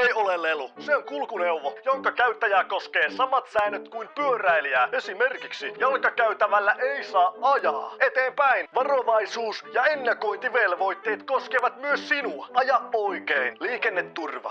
ei ole lelu. Se on kulkuneuvo, jonka käyttäjää koskee samat säännöt kuin pyöräilijää. Esimerkiksi jalkakäytävällä ei saa ajaa. Eteenpäin, varovaisuus ja ennakointivelvoitteet koskevat myös sinua. Aja oikein. Liikenneturva.